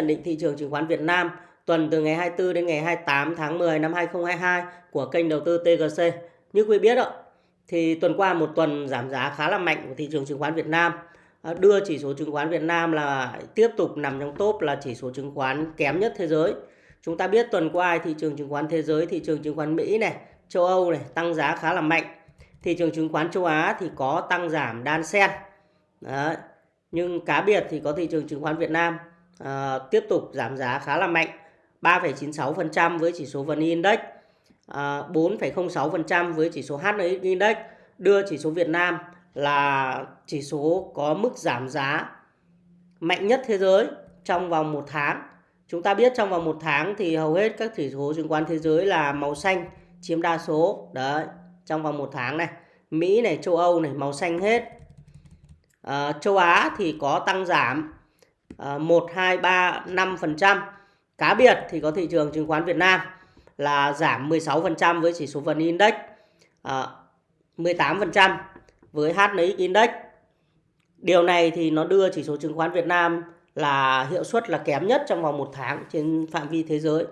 nhận định thị trường chứng khoán Việt Nam tuần từ ngày 24 đến ngày 28 tháng 10 năm 2022 của kênh đầu tư TGC. Như quý biết ạ, thì tuần qua một tuần giảm giá khá là mạnh của thị trường chứng khoán Việt Nam à, đưa chỉ số chứng khoán Việt Nam là tiếp tục nằm trong top là chỉ số chứng khoán kém nhất thế giới. Chúng ta biết tuần qua thị trường chứng khoán thế giới, thị trường chứng khoán Mỹ này, châu Âu này tăng giá khá là mạnh. Thị trường chứng khoán châu Á thì có tăng giảm đan xen. Đấy. Nhưng cá biệt thì có thị trường chứng khoán Việt Nam à, tiếp tục giảm giá khá là mạnh 3,96% với chỉ số VN Index ờ, à, 4,06% với chỉ số HNX Index đưa chỉ số Việt Nam là chỉ số có mức giảm giá mạnh nhất thế giới trong vòng một tháng. Chúng ta biết trong vòng một tháng thì hầu hết các chỉ số chứng khoán thế giới là màu xanh chiếm đa số. Đấy, trong vòng một tháng này. Mỹ này, châu Âu này, màu xanh hết. À, châu Á thì có tăng giảm 1, 2, 3, 5%. Cá biệt thì có thị trường chứng khoán Việt Nam là giảm 16% với chỉ số VN Index, à, 18% với HNX Index. Điều này thì nó đưa chỉ số chứng khoán Việt Nam là hiệu suất là kém nhất trong vòng một tháng trên phạm vi thế giới.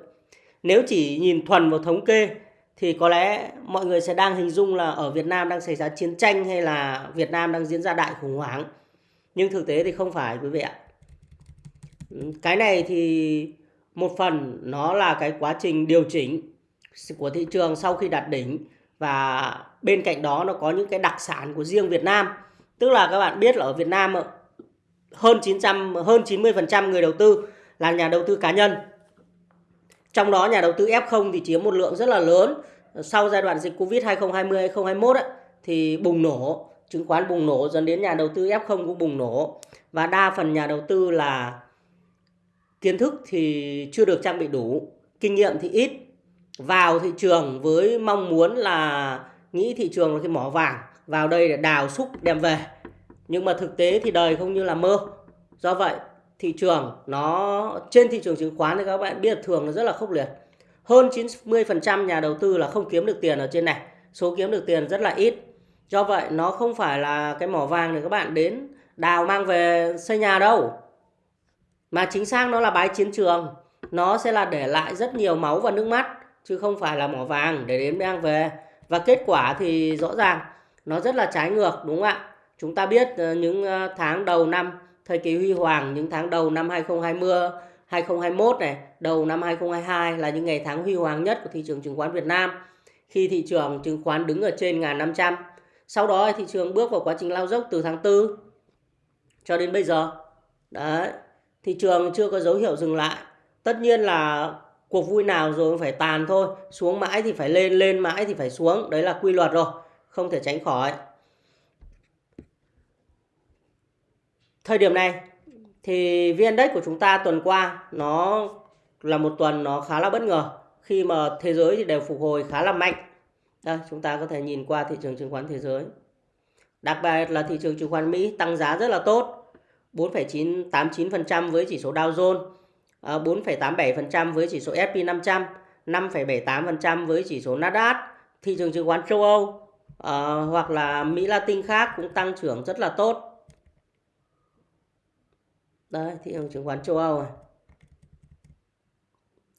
Nếu chỉ nhìn thuần vào thống kê thì có lẽ mọi người sẽ đang hình dung là ở Việt Nam đang xảy ra chiến tranh hay là Việt Nam đang diễn ra đại khủng hoảng. Nhưng thực tế thì không phải quý vị ạ. Cái này thì một phần nó là cái quá trình điều chỉnh của thị trường sau khi đạt đỉnh và bên cạnh đó nó có những cái đặc sản của riêng Việt Nam. Tức là các bạn biết là ở Việt Nam hơn 900 hơn 90% người đầu tư là nhà đầu tư cá nhân. Trong đó nhà đầu tư F0 thì chiếm một lượng rất là lớn. Sau giai đoạn dịch Covid 2020 2021 ấy, thì bùng nổ, chứng khoán bùng nổ dẫn đến nhà đầu tư F0 cũng bùng nổ và đa phần nhà đầu tư là kiến thức thì chưa được trang bị đủ, kinh nghiệm thì ít. Vào thị trường với mong muốn là nghĩ thị trường là cái mỏ vàng, vào đây để đào xúc đem về. Nhưng mà thực tế thì đời không như là mơ. Do vậy, thị trường nó trên thị trường chứng khoán thì các bạn biết thường nó rất là khốc liệt. Hơn 90% nhà đầu tư là không kiếm được tiền ở trên này. Số kiếm được tiền rất là ít. Do vậy nó không phải là cái mỏ vàng để các bạn đến đào mang về xây nhà đâu mà chính xác nó là bái chiến trường. Nó sẽ là để lại rất nhiều máu và nước mắt, chứ không phải là mỏ vàng để đến mang về. Và kết quả thì rõ ràng, nó rất là trái ngược, đúng không ạ? Chúng ta biết ờ, những ờ, tháng đầu năm, thời kỳ huy hoàng, những tháng đầu năm 2020 2021 này, đầu năm 2022 là những ngày tháng huy hoàng nhất của thị trường chứng khoán Việt Nam. Khi thị trường chứng khoán đứng ở trên ngàn 500 sau đó thị trường bước vào quá trình lao dốc từ tháng 4 cho đến bây giờ. Đấy thị trường chưa có dấu hiệu dừng lại. Tất nhiên là cuộc vui nào rồi phải tàn thôi. Xuống mãi thì phải lên lên mãi thì phải xuống. Đấy là quy luật rồi, không thể tránh khỏi. Thời điểm này thì vn index của chúng ta tuần qua nó là một tuần nó khá là bất ngờ. Khi mà thế giới thì đều phục hồi khá là mạnh. Đây, chúng ta có thể nhìn qua thị trường chứng khoán thế giới. Đặc biệt là thị trường chứng khoán Mỹ tăng giá rất là tốt. 4,89% với chỉ số Dow Jones, ờ, 4,87% với chỉ số S&P 500, 5,78% với chỉ số Nasdaq. Thị trường chứng khoán châu Âu uh, hoặc là Mỹ Latin khác cũng tăng trưởng rất là tốt. Đây, thị trường chứng khoán châu Âu này.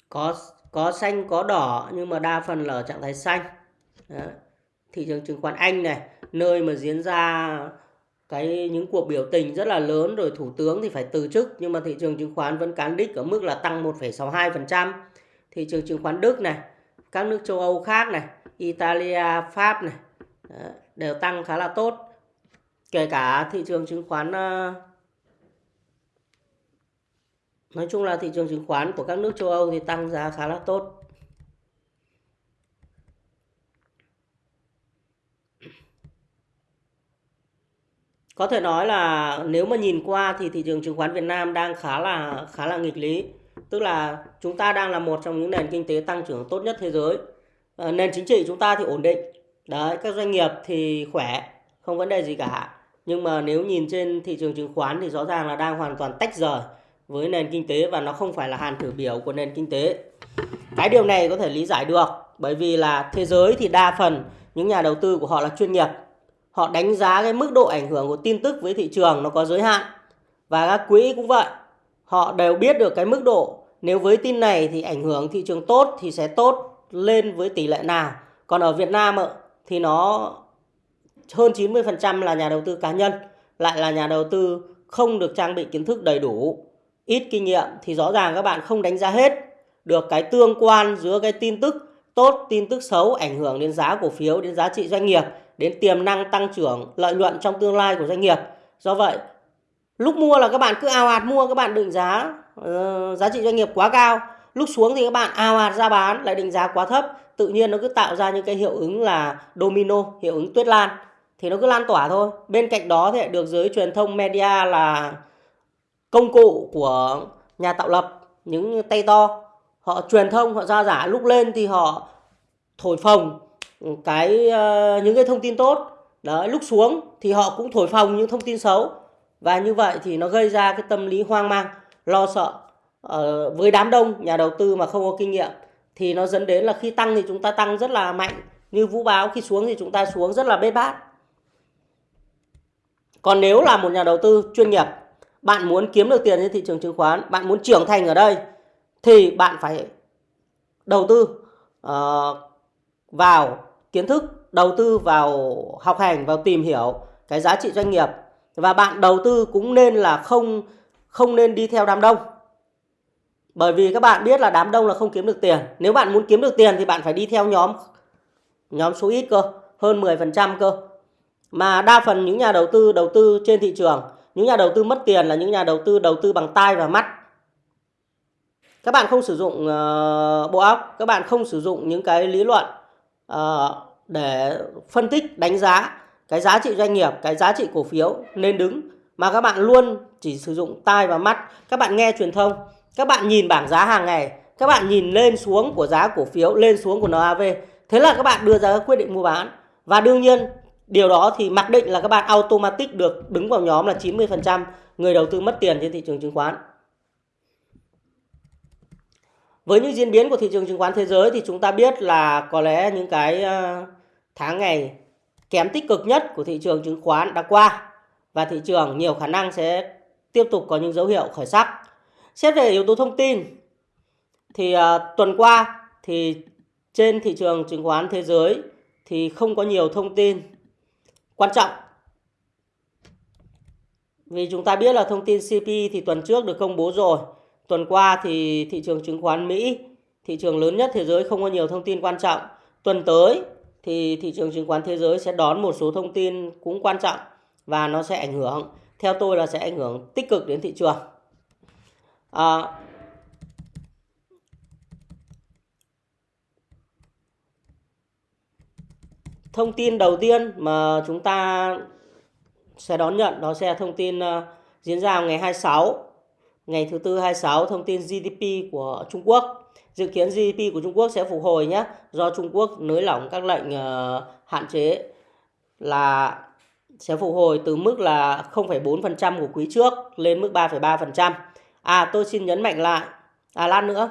Có có xanh có đỏ nhưng mà đa phần là ở trạng thái xanh. Đó. Thị trường chứng khoán Anh này, nơi mà diễn ra cái những cuộc biểu tình rất là lớn rồi thủ tướng thì phải từ chức nhưng mà thị trường chứng khoán vẫn cán đích ở mức là tăng 1,62%. Thị trường chứng khoán Đức này, các nước châu Âu khác này, Italia, Pháp này đều tăng khá là tốt. Kể cả thị trường chứng khoán ờ, nói chung là thị trường chứng khoán của các nước châu Âu thì tăng giá khá là tốt. Có thể nói là nếu mà nhìn qua thì thị trường chứng khoán Việt Nam đang khá là khá là nghịch lý. Tức là chúng ta đang là một trong những nền kinh tế tăng trưởng tốt nhất thế giới. À, nền chính trị chúng ta thì ổn định. Đấy các doanh nghiệp thì khỏe không vấn đề gì cả. Nhưng mà nếu nhìn trên thị trường chứng khoán thì rõ ràng là đang hoàn toàn tách rời với nền kinh tế và nó không phải là hàn thử biểu của nền kinh tế. Cái điều này có thể lý giải được bởi vì là thế giới thì đa phần những nhà đầu tư của họ là chuyên nghiệp họ đánh giá cái mức độ ảnh hưởng của tin tức với thị trường nó có giới hạn. Và các quỹ cũng vậy. Họ đều biết được cái mức độ. Nếu với tin này thì ảnh hưởng thị trường tốt thì sẽ tốt lên với tỷ lệ nào. Còn ở Việt Nam thì nó hơn 90% là nhà đầu tư cá nhân, lại là nhà đầu tư không được trang bị kiến thức đầy đủ, ít kinh nghiệm thì rõ ràng các bạn không đánh giá hết được cái tương quan giữa cái tin tức tốt, tin tức xấu ảnh hưởng đến giá cổ phiếu, đến giá trị doanh nghiệp, đến tiềm năng tăng trưởng lợi nhuận trong tương lai của doanh nghiệp. Do vậy, lúc mua là các bạn cứ ào ạt mua các bạn định giá uh, giá trị doanh nghiệp quá cao, lúc xuống thì các bạn ào ạt ra bán lại định giá quá thấp, tự nhiên nó cứ tạo ra những cái hiệu ứng là domino, hiệu ứng tuyết lan. Thì nó cứ lan tỏa thôi. Bên cạnh đó thì được giới truyền thông media là công cụ của nhà tạo lập những tay to. Họ truyền thông họ ra giả. Lúc lên thì họ thổi phồng cái uh, những cái thông tin tốt. Đấy lúc xuống thì họ cũng thổi phồng những thông tin xấu. Và như vậy thì nó gây ra cái tâm lý hoang mang lo sợ. Uh, với đám đông nhà đầu tư mà không có kinh nghiệm thì nó dẫn đến là khi tăng thì chúng ta tăng rất là mạnh. Như vũ báo khi xuống thì chúng ta xuống rất là bết bát. Còn nếu là một nhà đầu tư chuyên nghiệp bạn muốn kiếm được tiền trên thị trường chứng khoán bạn muốn trưởng thành ở đây thì bạn phải đầu tư uh, vào kiến thức đầu tư vào học hành vào tìm hiểu cái giá trị doanh nghiệp. Và bạn đầu tư cũng nên là không không nên đi theo đám đông. Bởi vì các bạn biết là đám đông là không kiếm được tiền. Nếu bạn muốn kiếm được tiền thì bạn phải đi theo nhóm nhóm số ít cơ hơn 10% cơ. Mà đa phần những nhà đầu tư đầu tư trên thị trường những nhà đầu tư mất tiền là những nhà đầu tư đầu tư bằng tai và mắt. Các bạn không sử dụng uh, bộ óc các bạn không sử dụng những cái lý luận Ờ, để phân tích, đánh giá cái giá trị doanh nghiệp, cái giá trị cổ phiếu nên đứng. Mà các bạn luôn chỉ sử dụng tai và mắt. Các bạn nghe truyền thông, các bạn nhìn bảng giá hàng ngày, các bạn nhìn lên xuống của giá cổ phiếu, lên xuống của NAV thế là các bạn đưa ra các quyết định mua bán. Và đương nhiên, điều đó thì mặc định là các bạn automatic được đứng vào nhóm là 90% người đầu tư mất tiền trên thị trường chứng khoán với những diễn biến của thị trường chứng khoán thế giới thì chúng ta biết là có lẽ những cái ờ, tháng ngày kém tích cực nhất của thị trường chứng khoán đã qua và thị trường nhiều khả năng sẽ tiếp tục có những dấu hiệu khởi sắc. Xét về yếu tố thông tin thì uh, tuần qua thì trên thị trường chứng khoán thế giới thì không có nhiều thông tin quan trọng. Vì chúng ta biết là thông tin CP thì tuần trước được công bố rồi Tuần qua thì thị trường chứng khoán Mỹ, thị trường lớn nhất thế giới không có nhiều thông tin quan trọng. Tuần tới thì thị trường chứng khoán thế giới sẽ đón một số thông tin cũng quan trọng và nó sẽ ảnh hưởng, theo tôi là sẽ ảnh hưởng tích cực đến thị trường. À, thông tin đầu tiên mà chúng ta sẽ đón nhận đó sẽ là thông tin uh, diễn ra ngày 26 ngày thứ tư 26 thông tin GDP của Trung Quốc. Dự kiến GDP của Trung Quốc sẽ phục hồi nhé, do Trung Quốc nới lỏng các lệnh uh, hạn chế là sẽ phục hồi từ mức là 0,4% của quý trước lên mức 3,3%. À tôi xin nhấn mạnh lại, à lát nữa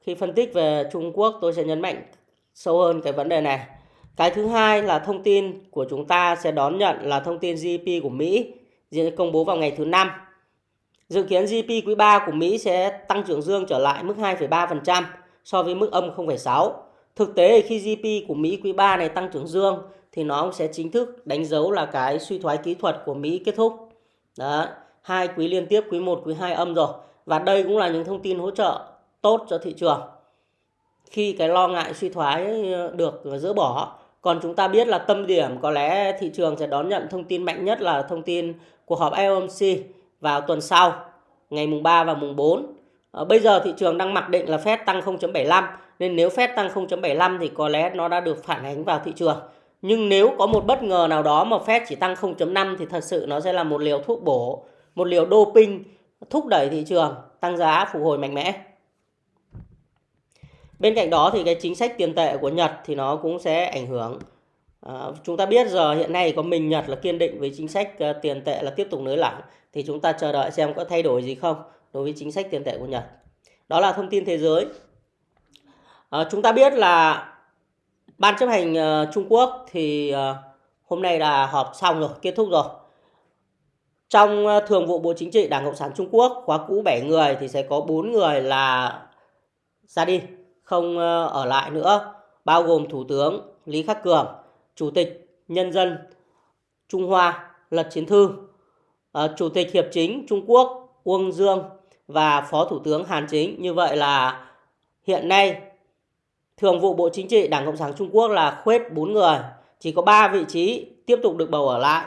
khi phân tích về Trung Quốc tôi sẽ nhấn mạnh sâu hơn cái vấn đề này. Cái thứ hai là thông tin của chúng ta sẽ đón nhận là thông tin GDP của Mỹ diễn công bố vào ngày thứ năm Dự kiến GDP quý 3 của Mỹ sẽ tăng trưởng dương trở lại mức 2,3% so với mức âm 0,6. Thực tế khi GDP của Mỹ quý 3 này tăng trưởng dương thì nó sẽ chính thức đánh dấu là cái suy thoái kỹ thuật của Mỹ kết thúc. Đó, hai quý liên tiếp quý 1 quý 2 âm rồi. Và đây cũng là những thông tin hỗ trợ tốt cho thị trường. Khi cái lo ngại suy thoái ờ, được dỡ bỏ, còn chúng ta biết là tâm điểm có lẽ thị trường sẽ đón nhận thông tin mạnh nhất là thông tin cuộc họp FOMC vào tuần sau ngày mùng 3 và mùng 4. À, ờ, bây giờ thị trường đang mặc định là Fed tăng 0.75 nên nếu Fed tăng 0.75 thì có lẽ nó đã được phản ánh vào thị trường. Nhưng nếu có một bất ngờ nào đó mà Fed chỉ tăng 0.5 thì thật sự nó sẽ là một liều thuốc bổ, một liều doping thúc đẩy thị trường tăng giá phục hồi mạnh mẽ. Bên cạnh đó thì cái chính sách tiền tệ của Nhật thì nó cũng sẽ ảnh hưởng À, chúng ta biết giờ hiện nay có mình Nhật là kiên định với chính sách uh, tiền tệ là tiếp tục nới lỏng thì chúng ta chờ đợi xem có thay đổi gì không đối với chính sách tiền tệ của Nhật. Đó là thông tin thế giới. À, chúng ta biết là ban chấp hành uh, Trung Quốc thì uh, hôm nay là họp xong rồi, kết thúc rồi. trong uh, thường vụ Bộ Chính trị Đảng Cộng sản Trung Quốc khóa cũ 7 người thì sẽ có 4 người là ra đi, không uh, ở lại nữa, bao gồm Thủ tướng Lý Khắc Cường, Chủ tịch Nhân dân Trung Hoa Lật Chiến Thư, Ờ, Chủ tịch Hiệp chính Trung Quốc Uông Dương và Phó Thủ tướng Hàn Chính. Như vậy là hiện nay Thường vụ Bộ Chính trị Đảng Cộng sản Trung Quốc là khuyết 4 người, chỉ có 3 vị trí tiếp tục được bầu ở lại,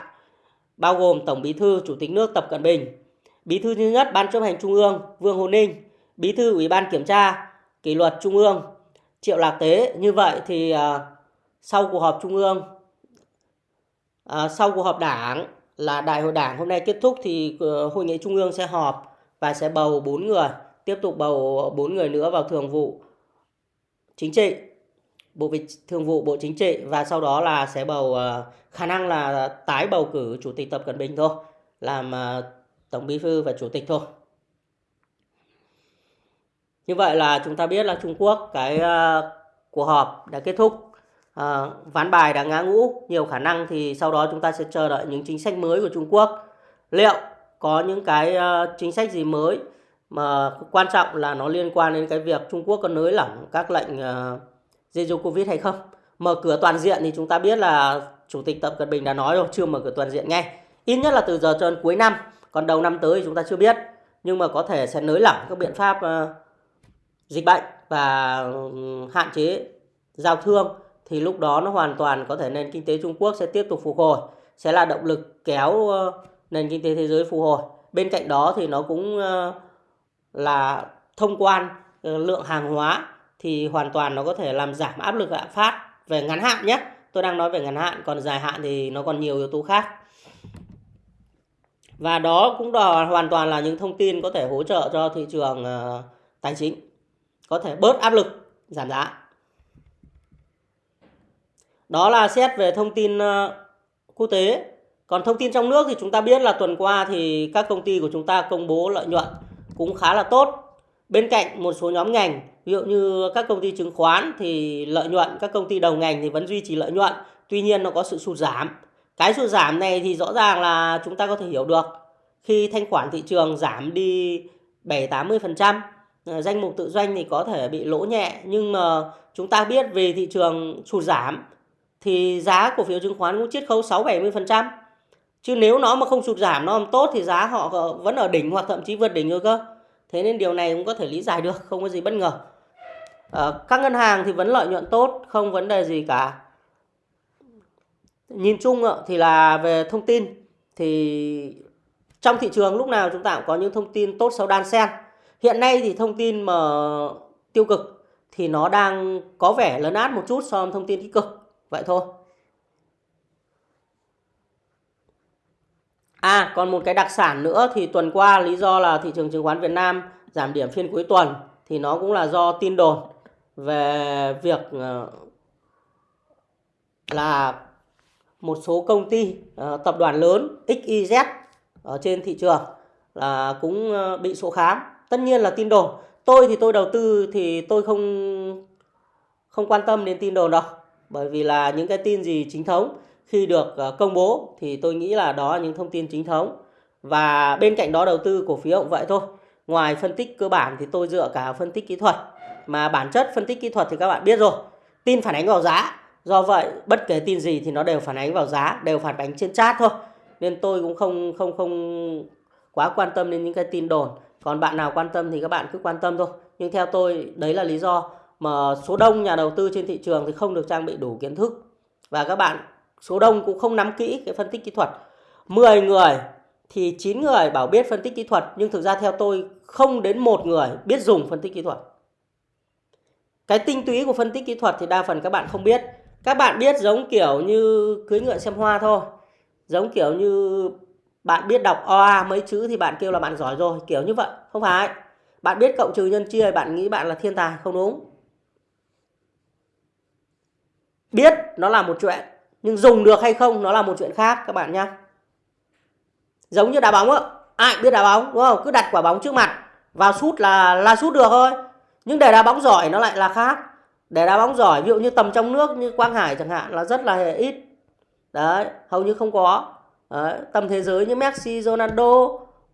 bao gồm Tổng Bí thư Chủ tịch nước Tập Cận Bình, Bí thư thứ nhất Ban chấp hành Trung ương Vương Hồ Ninh, Bí thư Ủy ban Kiểm tra Kỷ luật Trung ương Triệu Lạc Tế. Như vậy thì uh, sau cuộc họp Trung ương, uh, sau cuộc họp Đảng là Đại hội Đảng hôm nay kết thúc thì ờ, Hội nghị Trung ương sẽ họp và sẽ bầu 4 người, tiếp tục bầu 4 người nữa vào Thường vụ Chính trị bộ vị thường vụ bộ chính trị và sau đó là sẽ bầu ờ, khả năng là tái bầu cử chủ tịch tập cận bình thôi làm ờ, tổng bí thư và chủ tịch thôi. Như vậy là chúng ta biết là trung quốc cái cuộc họp đã kết thúc à, ván bài đã ngã ngũ nhiều khả năng thì sau đó chúng ta sẽ chờ đợi những chính sách mới của trung quốc liệu có những cái uh, chính sách gì mới mà quan trọng là nó liên quan đến cái việc Trung Quốc có nới lỏng các lệnh ờ, uh, Zero Covid hay không. Mở cửa toàn diện thì chúng ta biết là Chủ tịch Tập Cận Bình đã nói rồi, chưa mở cửa toàn diện ngay. Ít nhất là từ giờ cho đến cuối năm, còn đầu năm tới thì chúng ta chưa biết. Nhưng mà có thể sẽ nới lỏng các biện pháp uh, dịch bệnh và ừ, hạn chế giao thương thì lúc đó nó hoàn toàn có thể nền kinh tế Trung Quốc sẽ tiếp tục phục hồi, sẽ là động lực kéo ờ, nền kinh tế thế giới phục hồi. Bên cạnh đó thì nó cũng ờ, là thông quan ờ, lượng hàng hóa thì hoàn toàn nó có thể làm giảm áp lực lạm phát về ngắn hạn nhé. Tôi đang nói về ngắn hạn, còn dài hạn thì nó còn nhiều yếu tố khác. Và đó cũng là hoàn toàn là những thông tin có thể hỗ trợ cho thị trường tài chính. Có thể bớt áp lực, giảm giá. Đó là xét về thông tin ờ, quốc tế. Còn thông tin trong nước thì chúng ta biết là tuần qua thì các công ty của chúng ta công bố lợi nhuận cũng khá là tốt. Bên cạnh một số nhóm ngành, ví dụ như các công ty chứng khoán thì lợi nhuận, các công ty đầu ngành thì vẫn duy trì lợi nhuận, tuy nhiên nó có sự sụt giảm cái sụt giảm này thì rõ ràng là chúng ta có thể hiểu được khi thanh khoản thị trường giảm đi 7 80 phần trăm ờ, danh mục tự doanh thì có thể bị lỗ nhẹ, nhưng mà chúng ta biết về thị trường sụt giảm thì giá cổ phiếu chứng khoán cũng chiết khấu 6 70 phần trăm chứ nếu nó mà không sụt giảm nó làm tốt thì giá họ vẫn ở đỉnh hoặc thậm chí vượt đỉnh rồi cơ thế nên điều này cũng có thể lý giải được không có gì bất ngờ À, các ngân hàng thì vẫn lợi nhuận tốt, không vấn đề gì cả. Nhìn chung thì là về thông tin thì trong thị trường lúc nào chúng ta cũng có những thông tin tốt xấu đan xen. Hiện nay thì thông tin mà tiêu cực thì nó đang có vẻ lớn át một chút so với thông tin tích cực. Vậy thôi. À, còn một cái đặc sản nữa thì tuần qua lý do là thị trường chứng khoán Việt Nam giảm điểm phiên cuối tuần thì nó cũng là do tin đồn về việc ờ, là một số công ty ờ, tập đoàn lớn XYZ ở trên thị trường là cũng ờ, bị sổ khám. Tất nhiên là tin đồn. Tôi thì tôi đầu tư thì tôi không không quan tâm đến tin đồn đâu. Bởi vì là những cái tin gì chính thống, khi được ờ, công bố thì tôi nghĩ là đó là những thông tin chính thống. Và bên cạnh đó đầu tư cổ phiếu cũng vậy thôi. Ngoài phân tích cơ bản thì tôi dựa cả phân tích kỹ thuật. Mà bản chất phân tích kỹ thuật thì các bạn biết rồi, tin phản ánh vào giá. Do vậy, bất kể tin gì thì nó đều phản ánh vào giá, đều phản ánh trên chat thôi. Nên tôi cũng không không không quá quan tâm đến những cái tin đồn. Còn bạn nào quan tâm thì các bạn cứ quan tâm thôi. Nhưng theo tôi, đấy là lý do mà số đông nhà đầu tư trên thị trường thì không được trang bị đủ kiến thức. Và các bạn, số đông cũng không nắm kỹ cái phân tích kỹ thuật. 10 người thì 9 người bảo biết phân tích kỹ thuật, nhưng thực ra theo tôi, không đến một người biết dùng phân tích kỹ thuật. Cái tinh túy của phân tích kỹ thuật thì đa phần các bạn không biết. Các bạn biết giống kiểu như cưới ngựa xem hoa thôi. Giống kiểu như bạn biết đọc oa mấy chữ thì bạn kêu là bạn giỏi rồi, kiểu như vậy. Không phải. Bạn biết cộng trừ nhân chia, bạn nghĩ bạn là thiên tài, không đúng biết nó là một chuyện nhưng dùng được hay không nó là một chuyện khác các bạn nhá. Giống như đá bóng á ai biết đá bóng đúng không? Cứ đặt quả bóng trước mặt vào sút là là sút được thôi. Nhưng để đá bóng giỏi nó lại là khác. Để đá bóng giỏi ví dụ như tầm trong nước như quang hải chẳng hạn là rất là ít. Đấy hầu như không có. Đấy, tầm thế giới như Messi, Ronaldo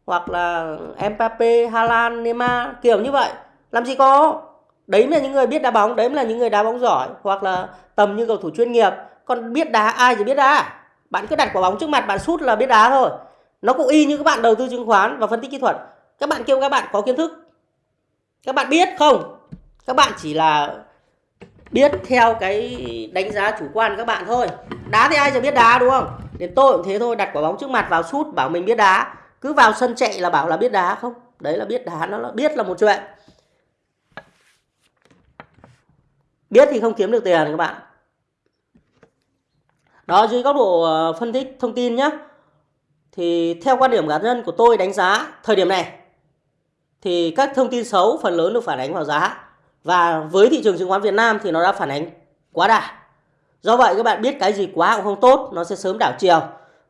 hoặc là Mbappe, Haaland, Neymar kiểu như vậy. Làm gì có. Đấy là những người biết đá bóng, đấy là những người đá bóng giỏi hoặc là tầm như cầu thủ chuyên nghiệp. Còn biết đá ai thì biết đá. Bạn cứ đặt quả bóng trước mặt bạn sút là biết đá thôi. Nó cũng y như các bạn đầu tư chứng khoán và phân tích kỹ thuật. Các bạn kêu các bạn có kiến thức. Các bạn biết không? Các bạn chỉ là biết theo cái đánh giá chủ quan các bạn thôi. Đá thì ai giờ biết đá đúng không? Đến tôi cũng thế thôi, đặt quả bóng trước mặt vào sút bảo mình biết đá. Cứ vào sân chạy là bảo là biết đá không? Đấy là biết đá, nó là biết là một chuyện. Biết thì không kiếm được tiền các bạn. Đó dưới góc độ ờ, phân tích thông tin nhé. Thì theo quan điểm cá nhân của tôi đánh giá thời điểm này thì các thông tin xấu phần lớn được phản ánh vào giá. Và với thị trường chứng khoán Việt Nam thì nó đã phản ánh quá đà. Do vậy các bạn biết cái gì quá cũng không tốt, nó sẽ sớm đảo chiều.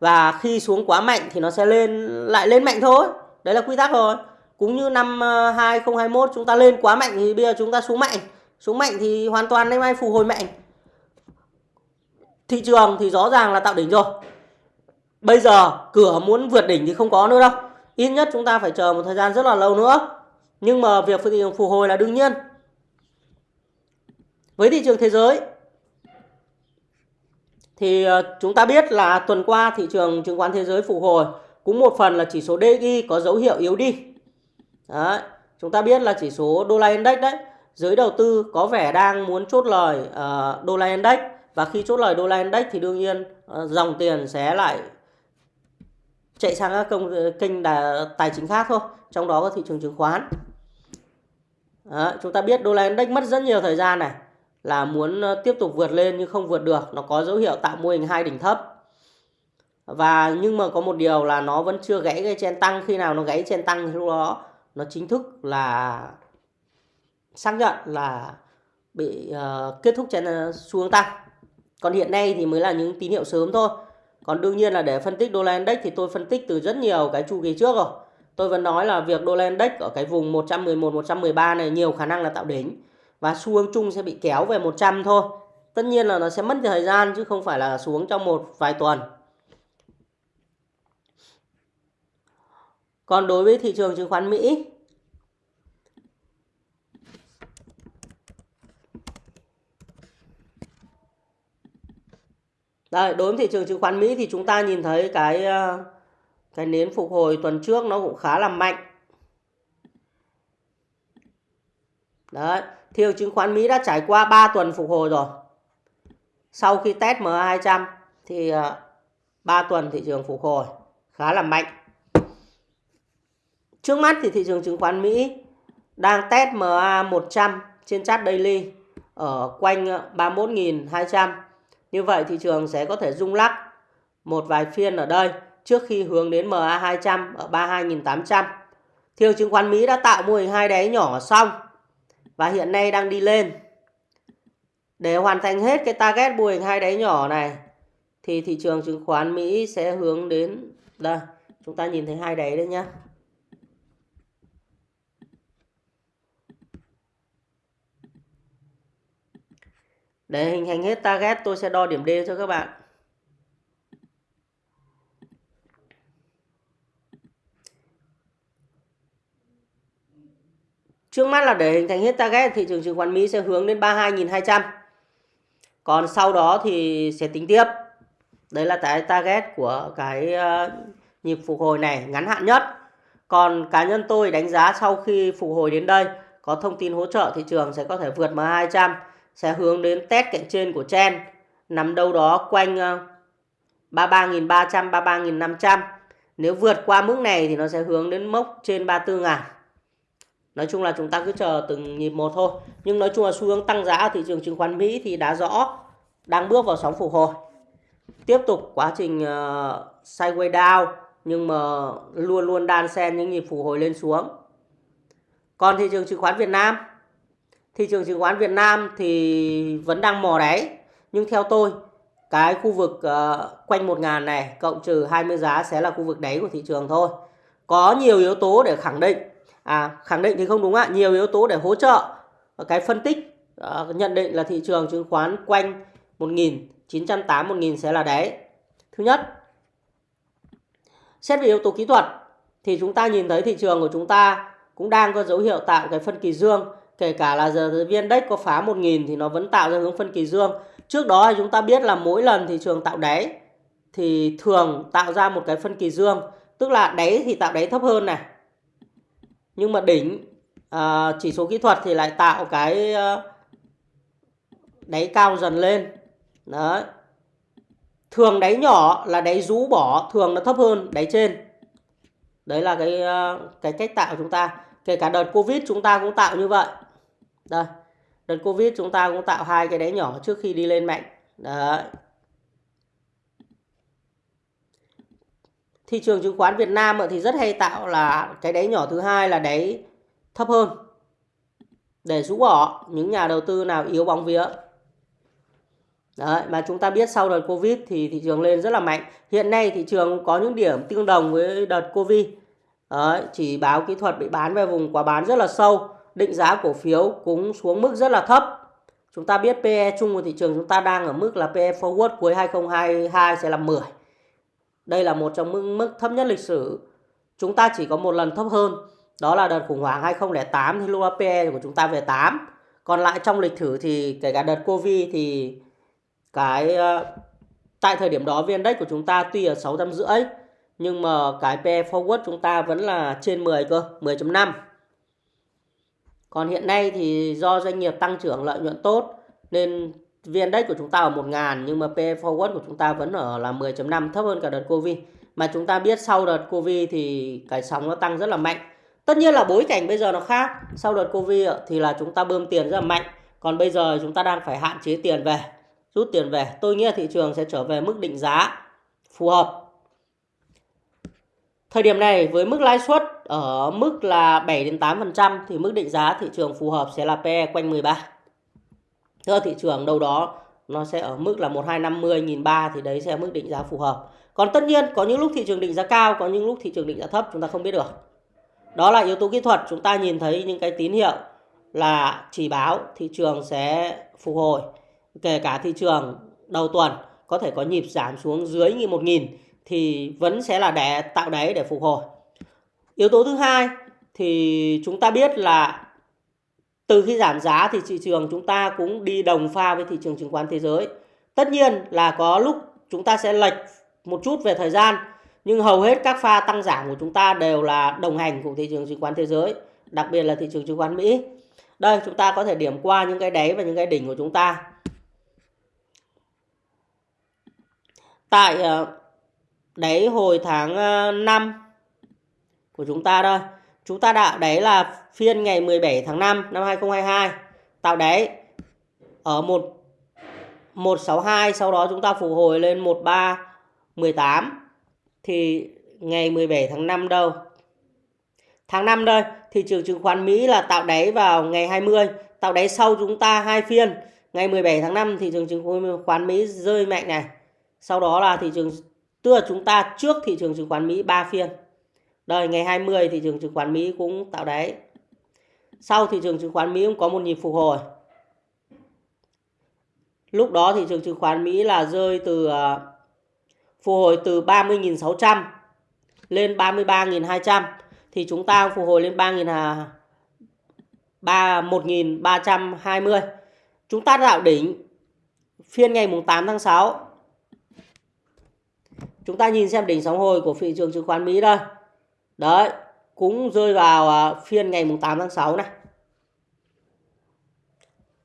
Và khi xuống quá mạnh thì nó sẽ lên lại lên mạnh thôi. Đấy là quy tắc rồi. Cũng như năm ờ, 2021 chúng ta lên quá mạnh thì bây giờ chúng ta xuống mạnh. Xuống mạnh thì hoàn toàn nay mai phục hồi mạnh. Thị trường thì rõ ràng là tạo đỉnh rồi. Bây giờ cửa muốn vượt đỉnh thì không có nữa đâu. Ít nhất chúng ta phải chờ một thời gian rất là lâu nữa. Nhưng mà việc thị trường phục hồi là đương nhiên. Với thị trường thế giới thì ờ, chúng ta biết là tuần qua thị trường chứng khoán thế giới phục hồi cũng một phần là chỉ số DXY có dấu hiệu yếu đi. Đấy, chúng ta biết là chỉ số đô la index đấy, giới đầu tư có vẻ đang muốn chốt lời uh, đô la index. Và khi chốt lời đô la index thì đương nhiên uh, dòng tiền sẽ lại chạy sang các công ờ, kênh đà, tài chính khác thôi, trong đó có thị trường chứng khoán. Đó, chúng ta biết đô la index mất rất nhiều thời gian này là muốn ờ, tiếp tục vượt lên nhưng không vượt được. Nó có dấu hiệu tạo mô hình hai đỉnh thấp. Và nhưng mà có một điều là nó vẫn chưa gãy cái chen tăng. Khi nào nó gãy chen tăng thì lúc đó nó chính thức là xác nhận là bị uh, kết thúc trên ờ, uh, hướng tăng còn hiện nay thì mới là những tín hiệu sớm thôi còn đương nhiên là để phân tích đô la index thì tôi phân tích từ rất nhiều cái chu kỳ trước rồi tôi vẫn nói là việc đô la index ở cái vùng 111 113 này nhiều khả năng là tạo đỉnh và xu hướng chung sẽ bị kéo về 100 thôi. Tất nhiên là nó sẽ mất thời gian chứ không phải là xuống trong một vài tuần. Còn đối với thị trường chứng khoán Mỹ Đây, đối với thị trường chứng khoán Mỹ thì chúng ta nhìn thấy cái ờ, cái nến phục hồi tuần trước nó cũng khá là mạnh. Đấy, thị trường chứng khoán Mỹ đã trải qua 3 tuần phục hồi rồi. Sau khi test MA200 thì ờ, 3 tuần thị trường phục hồi khá là mạnh. Trước mắt thì thị trường chứng khoán Mỹ đang test MA100 trên chart daily ở quanh ờ, 31.200. Như vậy thị trường sẽ có thể rung lắc một vài phiên ở đây trước khi hướng đến MA200 ở 32.800. Thị trường chứng khoán Mỹ đã tạo mô hình hai đáy nhỏ xong và hiện nay đang đi lên. Để hoàn thành hết cái target mô hình hai đáy nhỏ này thì thị trường chứng khoán Mỹ sẽ hướng đến đây, chúng ta nhìn thấy hai đáy đấy nhá. Để hình thành hết target, tôi sẽ đo điểm D cho các bạn. Trước mắt là để hình thành hết target thị trường chứng khoán Mỹ sẽ hướng đến 32.200. Còn sau đó thì sẽ tính tiếp. Đấy là cái target của cái ờ, nhịp phục hồi này, ngắn hạn nhất. Còn cá nhân tôi đánh giá sau khi phục hồi đến đây, có thông tin hỗ trợ, thị trường sẽ có thể vượt M200 sẽ hướng đến test cạnh trên của chen. Nằm đâu đó quanh ờ, 33.300 33.500. Nếu vượt qua mức này thì nó sẽ hướng đến mốc trên 34.000 nói chung là chúng ta cứ chờ từng nhịp một thôi. Nhưng nói chung là xu hướng tăng giá ở thị trường chứng khoán Mỹ thì đã rõ đang bước vào sóng phục hồi. Tiếp tục quá trình uh, sideways down nhưng mà luôn luôn đan xen những nhịp phục hồi lên xuống. Còn thị trường chứng khoán Việt Nam thị trường chứng khoán Việt Nam thì vẫn đang mò đáy. Nhưng theo tôi cái khu vực uh, quanh 1.000 này cộng trừ 20 giá sẽ là khu vực đáy của thị trường thôi. Có nhiều yếu tố để khẳng định. À, khẳng định thì không đúng ạ. Nhiều yếu tố để hỗ trợ. Cái phân tích uh, nhận định là thị trường chứng khoán quanh 1.980 1.000 sẽ là đáy. Thứ nhất Xét về yếu tố kỹ thuật thì chúng ta nhìn thấy thị trường của chúng ta cũng đang có dấu hiệu tạo cái phân kỳ dương. Kể cả là giờ viên index có phá 1000 thì nó vẫn tạo ra hướng phân kỳ dương. Trước đó chúng ta biết là mỗi lần thị trường tạo đáy thì thường tạo ra một cái phân kỳ dương. Tức là đáy thì tạo đáy thấp hơn này. Nhưng mà đỉnh à, chỉ số kỹ thuật thì lại tạo cái ờ, đáy cao dần lên. Đấy. Thường đáy nhỏ là đáy rũ bỏ, thường nó thấp hơn đáy trên. Đấy là cái ờ, cái cách tạo của chúng ta. Kể cả đợt Covid chúng ta cũng tạo như vậy. Đây. Đợt Covid chúng ta cũng tạo hai cái đáy nhỏ trước khi đi lên mạnh. Đấy. Thị trường chứng khoán Việt Nam thì rất hay tạo là cái đáy nhỏ thứ hai là đáy thấp hơn để rũ bỏ những nhà đầu tư nào yếu bóng vía. Đấy, mà chúng ta biết sau đợt Covid thì thị trường lên rất là mạnh. Hiện nay thị trường có những điểm tương đồng với đợt Covid. Đấy, chỉ báo kỹ thuật bị bán về vùng quá bán rất là sâu. Định giá cổ phiếu cũng xuống mức rất là thấp. Chúng ta biết PE chung của thị trường chúng ta đang ở mức là PE forward cuối 2022 sẽ là 10. Đây là một trong mức, mức thấp nhất lịch sử. Chúng ta chỉ có một lần thấp hơn. Đó là đợt khủng hoảng 2008 thì lúc đó PE của chúng ta về 8. Còn lại trong lịch thử thì kể cả đợt Covid thì cái ờ, tại thời điểm đó viên index của chúng ta tuy ở 650 nhưng mà cái PE forward chúng ta vẫn là trên 10 cơ, 10.5. Còn hiện nay thì do doanh nghiệp tăng trưởng lợi nhuận tốt nên VN Index của chúng ta ở 1.000 nhưng mà PE forward của chúng ta vẫn ở là 10.5 thấp hơn cả đợt Covid. Mà chúng ta biết sau đợt Covid thì cái sóng nó tăng rất là mạnh. Tất nhiên là bối cảnh bây giờ nó khác. Sau đợt Covid thì là chúng ta bơm tiền rất là mạnh. Còn bây giờ chúng ta đang phải hạn chế tiền về, rút tiền về. Tôi nghĩ là thị trường sẽ trở về mức định giá phù hợp. Thời điểm này với mức lãi suất ở mức là 7 đến 8% thì mức định giá thị trường phù hợp sẽ là PE quanh 13. Thưa thị trường đâu đó nó sẽ ở mức là 1250 1003 thì đấy sẽ là mức định giá phù hợp. Còn tất nhiên có những lúc thị trường định giá cao, có những lúc thị trường định giá thấp chúng ta không biết được. Đó là yếu tố kỹ thuật, chúng ta nhìn thấy những cái tín hiệu là chỉ báo thị trường sẽ phục hồi. Kể cả thị trường đầu tuần có thể có nhịp giảm xuống dưới 1.000 thì vẫn sẽ là để tạo đáy để phục hồi. Yếu tố thứ hai thì chúng ta biết là từ khi giảm giá thì thị trường chúng ta cũng đi đồng pha với thị trường chứng khoán thế giới. Tất nhiên là có lúc chúng ta sẽ lệch một chút về thời gian nhưng hầu hết các pha tăng giảm của chúng ta đều là đồng hành cùng thị trường chứng khoán thế giới, đặc biệt là thị trường chứng khoán Mỹ. Đây chúng ta có thể điểm qua những cái đáy và những cái đỉnh của chúng ta. Tại ờ, đáy hồi tháng ờ, 5 của chúng ta đây. Chúng ta đã đáy là phiên ngày 17 tháng 5 năm 2022 tạo đáy ở 1 162 sau đó chúng ta phục hồi lên 1318 thì ngày 17 tháng 5 đâu? Tháng 5 đây, thị trường chứng khoán Mỹ là tạo đáy vào ngày 20, tạo đáy sau chúng ta hai phiên. Ngày 17 tháng 5 thị trường chứng khoán Mỹ rơi mạnh này. Sau đó là thị trường tức là chúng ta trước thị trường chứng khoán Mỹ 3 phiên. Đời ngày 20 thị trường chứng khoán Mỹ cũng tạo đáy. Sau thị trường chứng khoán Mỹ cũng có một nhịp phục hồi. Lúc đó thị trường chứng khoán Mỹ là rơi từ ờ, phục hồi từ 30.600 lên 33.200 thì chúng ta phục hồi lên 3.000 3 1.320. Chúng ta tạo đỉnh phiên ngày mùng 8 tháng 6. Chúng ta nhìn xem đỉnh sóng hồi của thị trường chứng khoán Mỹ đây. Đấy, cũng rơi vào à, phiên ngày 8 tháng 6 này.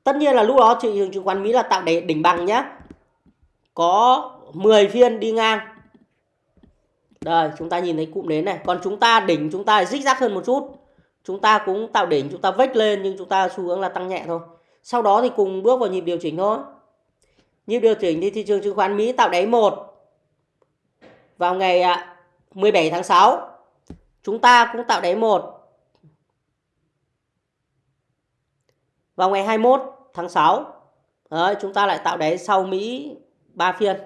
Tất nhiên là lúc đó thị trường chứng khoán Mỹ là tạo đỉnh, đỉnh bằng nhé. Có 10 phiên đi ngang. Đây, chúng ta nhìn thấy cụm nến này. Còn chúng ta đỉnh chúng ta rích rắc hơn một chút. Chúng ta cũng tạo đỉnh, chúng ta vách lên nhưng chúng ta xu hướng là tăng nhẹ thôi. Sau đó thì cùng bước vào nhịp điều chỉnh thôi. Nhịp điều chỉnh thì thị trường chứng khoán Mỹ tạo đáy 1 vào ngày à, 17 tháng 6 chúng ta cũng tạo đáy một. Vào ngày 21 tháng 6 Đấy, chúng ta lại tạo đáy sau Mỹ 3 phiên.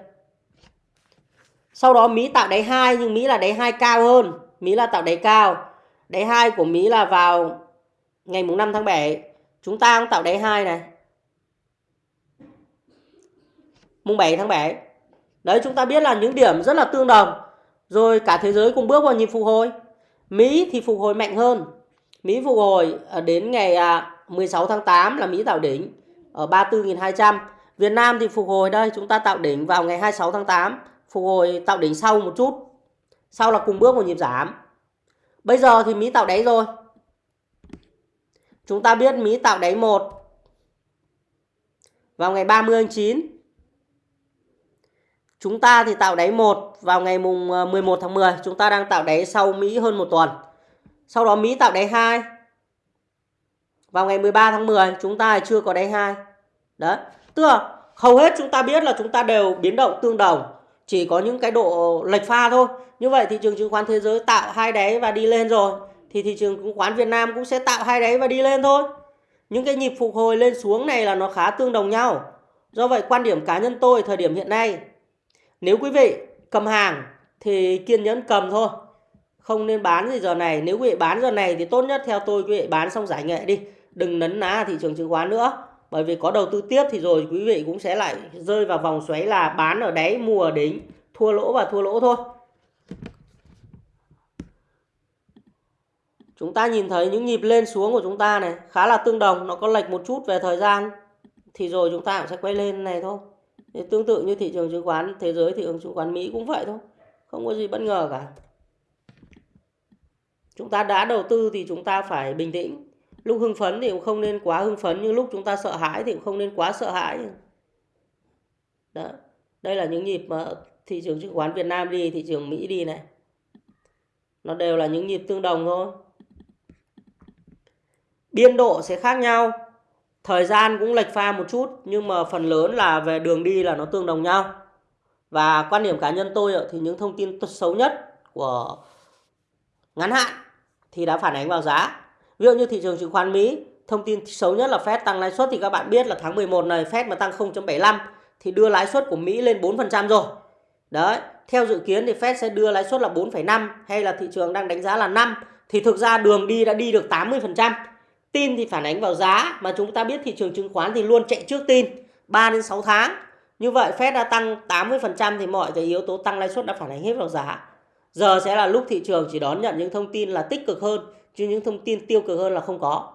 Sau đó Mỹ tạo đáy 2 nhưng Mỹ là đáy 2 cao hơn. Mỹ là tạo đáy cao. Đáy 2 của Mỹ là vào ngày mùng 5 tháng 7 chúng ta cũng tạo đáy 2 này. Mùng 7 tháng 7 đấy chúng ta biết là những điểm rất là tương đồng Rồi cả thế giới cùng bước vào nhịp phục hồi. Mỹ thì phục hồi mạnh hơn. Mỹ phục hồi à, đến ngày à, 16 tháng 8 là Mỹ tạo đỉnh ở 34.200. Việt Nam thì phục hồi đây chúng ta tạo đỉnh vào ngày 26 tháng 8, phục hồi tạo đỉnh sau một chút. Sau là cùng bước vào nhịp giảm. Bây giờ thì Mỹ tạo đáy rồi. Chúng ta biết Mỹ tạo đáy 1 vào ngày 30 tháng 9. Chúng ta thì tạo đáy 1 vào ngày mùng ờ, 11 tháng 10. Chúng ta đang tạo đáy sau Mỹ hơn một tuần. Sau đó Mỹ tạo đáy 2. Vào ngày 13 tháng 10 chúng ta chưa có đáy 2. Đấy. Tức là hầu hết chúng ta biết là chúng ta đều biến động tương đồng. Chỉ có những cái độ lệch pha thôi. Như vậy thị trường chứng khoán thế giới tạo hai đáy và đi lên rồi. Thì thị trường chứng khoán Việt Nam cũng sẽ tạo hai đáy và đi lên thôi. Những cái nhịp phục hồi lên xuống này là nó khá tương đồng nhau. Do vậy quan điểm cá nhân tôi thời điểm hiện nay nếu quý vị cầm hàng thì kiên nhẫn cầm thôi. Không nên bán gì giờ này. Nếu quý vị bán giờ này thì tốt nhất theo tôi quý vị bán xong giải nghệ đi. Đừng nấn ná thị trường chứng khoán nữa. Bởi vì có đầu tư tiếp thì rồi quý vị cũng sẽ lại rơi vào vòng xoáy là bán ở đáy, mua ở đỉnh. Thua lỗ và thua lỗ thôi. Chúng ta nhìn thấy những nhịp lên xuống của chúng ta này, khá là tương đồng. Nó có lệch một chút về thời gian. Thì rồi chúng ta cũng sẽ quay lên này thôi. Thì tương tự như thị trường chứng khoán thế giới, thị trường chứng khoán Mỹ cũng vậy thôi. Không có gì bất ngờ cả. Chúng ta đã đầu tư thì chúng ta phải bình tĩnh. Lúc hưng phấn thì cũng không nên quá hưng phấn, nhưng lúc chúng ta sợ hãi thì cũng không nên quá sợ hãi. Đó. Đây là những nhịp mà thị trường chứng khoán Việt Nam đi, thị trường Mỹ đi này. Nó đều là những nhịp tương đồng thôi. Biên độ sẽ khác nhau thời gian cũng lệch pha một chút nhưng mà phần lớn là về đường đi là nó tương đồng nhau. Và quan điểm cá nhân tôi thì những thông tin xấu nhất của ngắn hạn thì đã phản ánh vào giá. Ví dụ như thị trường chứng khoán Mỹ thông tin xấu nhất là Fed tăng lãi suất thì các bạn biết là tháng 11 này Fed mà tăng 0.75 thì đưa lãi suất của Mỹ lên 4% rồi. Đấy theo dự kiến thì Fed sẽ đưa lãi suất là 4,5 hay là thị trường đang đánh giá là 5 thì thực ra đường đi đã đi được 80% Tin thì phản ánh vào giá mà chúng ta biết thị trường chứng khoán thì luôn chạy trước tin 3 đến 6 tháng. Như vậy Fed đã tăng 80% thì mọi cái yếu tố tăng lãi suất đã phản ánh hết vào giá. Giờ sẽ là lúc thị trường chỉ đón nhận những thông tin là tích cực hơn chứ những thông tin tiêu cực hơn là không có.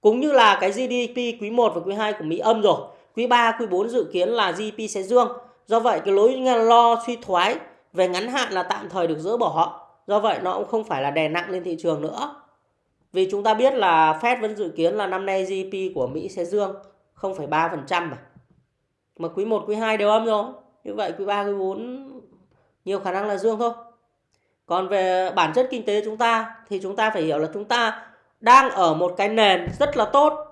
Cũng như là cái GDP quý 1 và quý 2 của Mỹ âm rồi. Quý 3, quý 4 dự kiến là GDP sẽ dương. Do vậy cái lối lo suy thoái về ngắn hạn là tạm thời được dỡ bỏ. Do vậy nó cũng không phải là đè nặng lên thị trường nữa. Vì chúng ta biết là Fed vẫn dự kiến là năm nay GDP của Mỹ sẽ dương 0,3% mà. Mà quý 1, quý 2 đều âm rồi. Như vậy quý 3, quý 4 nhiều khả năng là dương thôi. Còn về bản chất kinh tế chúng ta thì chúng ta phải hiểu là chúng ta đang ở một cái nền rất là tốt.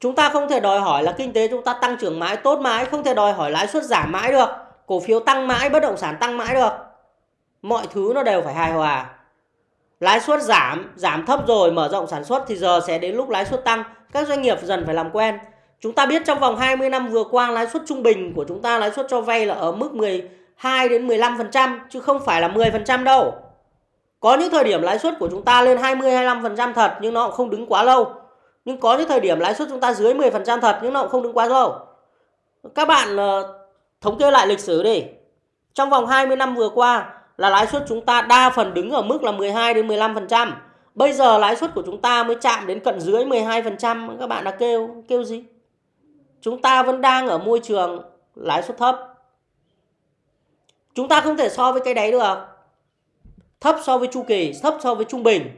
Chúng ta không thể đòi hỏi là kinh tế chúng ta tăng trưởng mãi, tốt mãi, không thể đòi hỏi lãi suất giảm mãi được, cổ phiếu tăng mãi, bất động sản tăng mãi được. Mọi thứ nó đều phải hài hòa lãi suất giảm giảm thấp rồi mở rộng sản xuất thì giờ sẽ đến lúc lãi suất tăng. Các doanh nghiệp dần phải làm quen. Chúng ta biết trong vòng 20 năm vừa qua lãi suất trung bình của chúng ta lãi suất cho vay là ở mức 12 đến 15% chứ không phải là 10% đâu. Có những thời điểm lãi suất của chúng ta lên 20 25% thật nhưng nó cũng không đứng quá lâu. Nhưng có những thời điểm lãi suất chúng ta dưới 10% thật nhưng nó cũng không đứng quá lâu. Các bạn uh, thống kê lại lịch sử đi. Trong vòng 20 năm vừa qua là lãi suất chúng ta đa phần đứng ở mức là 12 đến 15%. Bây giờ lãi suất của chúng ta mới chạm đến cận dưới 12%, các bạn đã kêu kêu gì? Chúng ta vẫn đang ở môi trường lãi suất thấp. Chúng ta không thể so với cái đấy được. Thấp so với chu kỳ, thấp so với trung bình.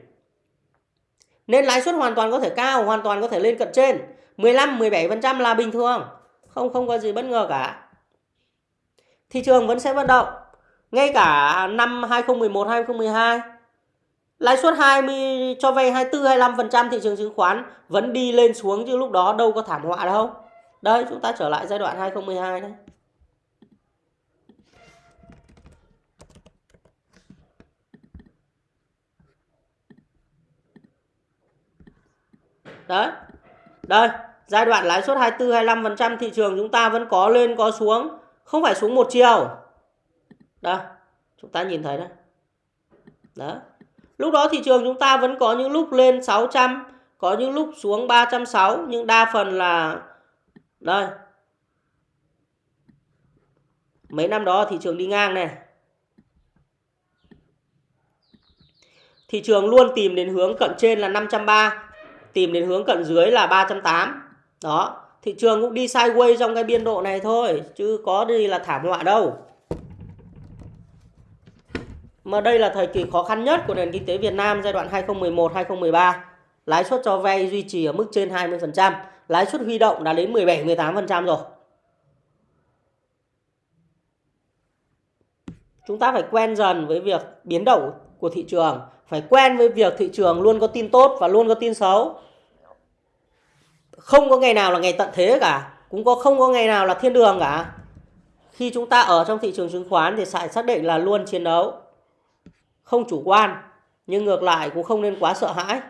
Nên lãi suất hoàn toàn có thể cao, hoàn toàn có thể lên cận trên. 15 17% là bình thường. Không không có gì bất ngờ cả. Thị trường vẫn sẽ vận động. Ngay cả năm 2011 2012 lãi suất 20 cho vay 24 25% thị trường chứng khoán vẫn đi lên xuống chứ lúc đó đâu có thảm họa đâu. Đây chúng ta trở lại giai đoạn 2012 đây. Đấy. Đây, giai đoạn lãi suất 24 25% thị trường chúng ta vẫn có lên có xuống, không phải xuống một chiều. Đây, chúng ta nhìn thấy đó, Đó. Lúc đó thị trường chúng ta vẫn có những lúc lên 600, có những lúc xuống 360 nhưng đa phần là đây. mấy năm đó thị trường đi ngang này thị trường luôn tìm đến hướng cận trên là 530 tìm đến hướng cận dưới là 380 đó thị trường cũng đi sideways trong cái biên độ này thôi chứ có gì là thảm họa đâu mà đây là thời kỳ khó khăn nhất của nền kinh tế Việt Nam giai đoạn 2011-2013 lãi suất cho vay duy trì ở mức trên 20% lãi suất huy động đã đến 17-18% rồi. Chúng ta phải quen dần với việc biến động của thị trường. Phải quen với việc thị trường luôn có tin tốt và luôn có tin xấu. Không có ngày nào là ngày tận thế cả. Cũng có không có ngày nào là thiên đường cả. Khi chúng ta ở trong thị trường chứng khoán thì phải xác định là luôn chiến đấu không chủ quan nhưng ngược lại cũng không nên quá sợ hãi.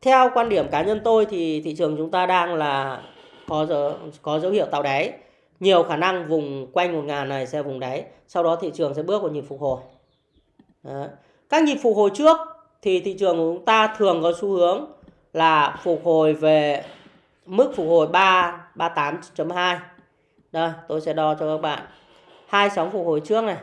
Theo quan điểm cá nhân tôi thì thị trường chúng ta đang là có dấu, có dấu hiệu tạo đáy. Nhiều khả năng vùng quanh một ngàn này sẽ vùng đáy sau đó thị trường sẽ bước vào nhịp phục hồi. Đó. các nhịp phục hồi trước thì thị trường của chúng ta thường có xu hướng là phục hồi về mức phục hồi 3 38.2 đây tôi sẽ đo cho các bạn hai sóng phục hồi trước này.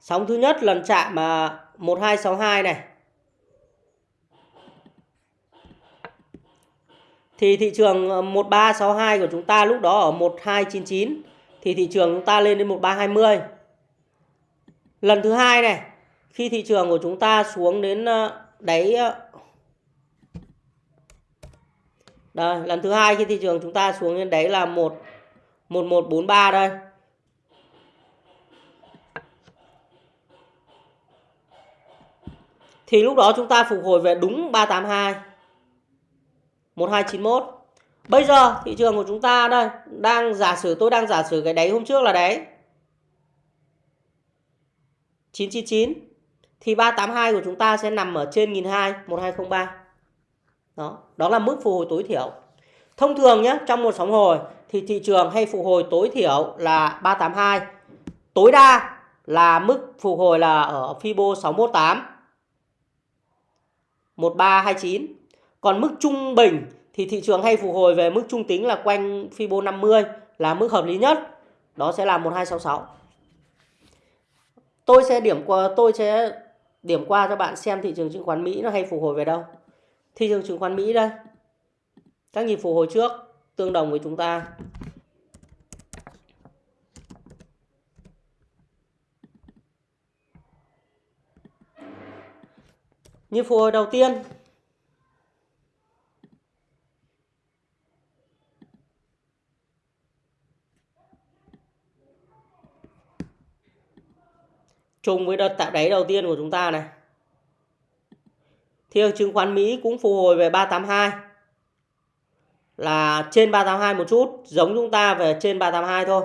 Sóng thứ nhất lần chạm mà 1262 này. Thì thị trường ờ, 1362 của chúng ta lúc đó ở 1299 thì thị trường chúng ta lên đến 1320 lần thứ hai này, khi thị trường của chúng ta xuống đến ờ, đáy ờ, đây, lần thứ hai trên thị trường chúng ta xuống đến đấy là 1 1143 đây. Thì lúc đó chúng ta phục hồi về đúng 382 1291 bây giờ thị trường của chúng ta đây, đang giả sử, tôi đang giả sử cái đáy hôm trước là đáy 999 thì 382 của chúng ta sẽ nằm ở trên 1002 1203 đó đó là mức phục hồi tối thiểu. Thông thường nhé trong một sóng hồi thì thị trường hay phục hồi tối thiểu là 382 tối đa là mức phục hồi là ở Fibo 618 1329 còn mức trung bình thì thị trường hay phục hồi về mức trung tính là quanh Fibo 50 là mức hợp lý nhất. Đó sẽ là 1266 tôi sẽ điểm qua, tôi sẽ điểm qua cho bạn xem thị trường chứng khoán Mỹ nó hay phục hồi về đâu thị trường chứng khoán Mỹ đây. Các nhịp phục hồi trước tương đồng với chúng ta. Nhịp phục hồi đầu tiên. Trùng với đợt tạo đáy đầu tiên của chúng ta này thị trường chứng khoán Mỹ cũng phục hồi về 382 là trên 382 một chút, giống chúng ta về trên 382 thôi.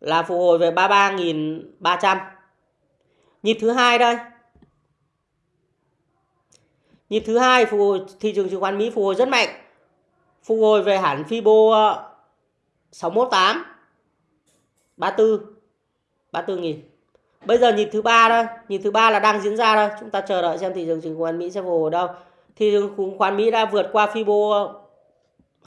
Là phục hồi về 33.300 nhịp thứ hai đây. Nhịp thứ hai phục hồi, thị trường chứng khoán Mỹ phục hồi rất mạnh. Phục hồi về hẳn Fibo 618 34 34 nghìn. Bây giờ nhịp thứ ba thôi, nhịp thứ ba là đang diễn ra thôi. Chúng ta chờ đợi xem thị trường chứng khoán Mỹ sẽ phục hồi đâu. Thị trường chứng khoán Mỹ đã vượt qua Fibo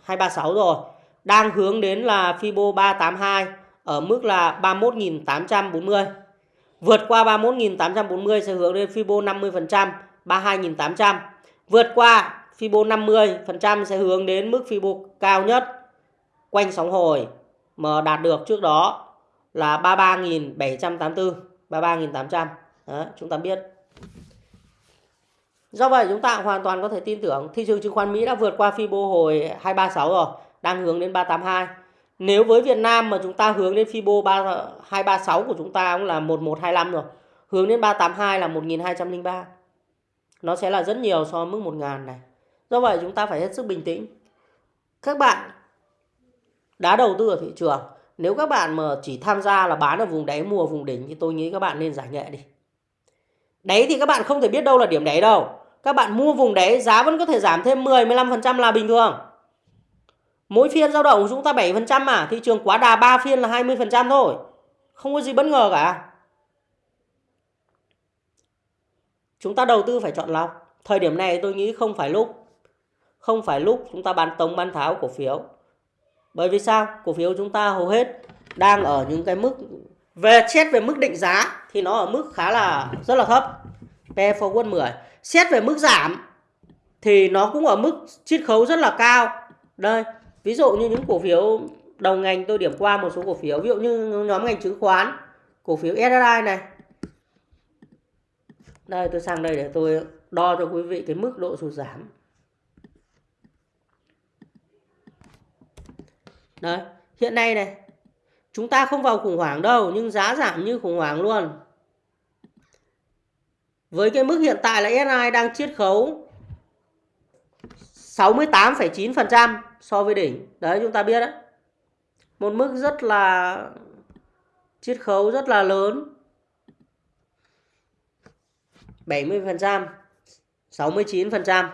236 rồi. Đang hướng đến là Fibo 382 ở mức là 31.840. Vượt qua 31.840 sẽ hướng đến Fibo 50%, 32.800. Vượt qua Fibo 50% sẽ hướng đến mức Fibo cao nhất quanh sóng hồi mà đạt được trước đó là 33.784. 33.800 Đó, chúng ta biết Do vậy chúng ta hoàn toàn có thể tin tưởng thị trường chứng khoán Mỹ đã vượt qua Fibo hồi 236 rồi, đang hướng đến 382. Nếu với Việt Nam mà chúng ta hướng đến Fibo 3, 236 của chúng ta cũng là 1125 rồi. Hướng đến 382 là 1203. Nó sẽ là rất nhiều so với mức 1000 này. Do vậy chúng ta phải hết sức bình tĩnh. Các bạn đã đầu tư ở thị trường nếu các bạn mà chỉ tham gia là bán ở vùng đáy mua vùng đỉnh thì tôi nghĩ các bạn nên giải nghệ đi. Đáy thì các bạn không thể biết đâu là điểm đáy đâu. Các bạn mua vùng đáy giá vẫn có thể giảm thêm 10 15% là bình thường. Mỗi phiên dao động của chúng ta 7% mà, thị trường quá đà 3 phiên là 20% thôi. Không có gì bất ngờ cả. Chúng ta đầu tư phải chọn lọc. thời điểm này tôi nghĩ không phải lúc không phải lúc chúng ta bán tống bán tháo cổ phiếu bởi vì sao? Cổ phiếu chúng ta hầu hết đang ở những cái mức, về xét về mức định giá thì nó ở mức khá là, rất là thấp. PE forward 10 xét về mức giảm thì nó cũng ở mức chiết khấu rất là cao. Đây, ví dụ như những cổ phiếu đầu ngành tôi điểm qua một số cổ phiếu, ví dụ như nhóm ngành chứng khoán, cổ phiếu SSI này. Đây, tôi sang đây để tôi đo cho quý vị cái mức độ sụt giảm. Đấy hiện nay này chúng ta không vào khủng hoảng đâu nhưng giá giảm như khủng hoảng luôn với cái mức hiện tại là SI đang chiết khấu 68,9% so với đỉnh. Đấy chúng ta biết đấy. Một mức rất là chiết khấu rất là lớn. 70%, 69%.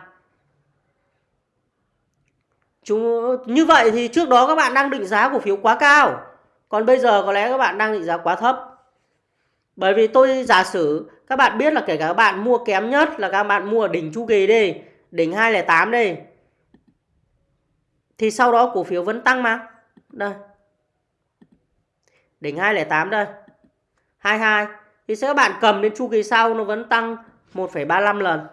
Chúng như vậy thì trước đó các bạn đang định giá cổ phiếu quá cao. Còn bây giờ có lẽ các bạn đang định giá quá thấp. Bởi vì tôi giả sử các bạn biết là kể cả các bạn mua kém nhất là các bạn mua ở đỉnh chu kỳ đi, đỉnh 208 đi. Thì sau đó cổ phiếu vẫn tăng mà. Đây. Đỉnh 208 đây. 22 thì sẽ các bạn cầm đến chu kỳ sau nó vẫn tăng 1,35 lần.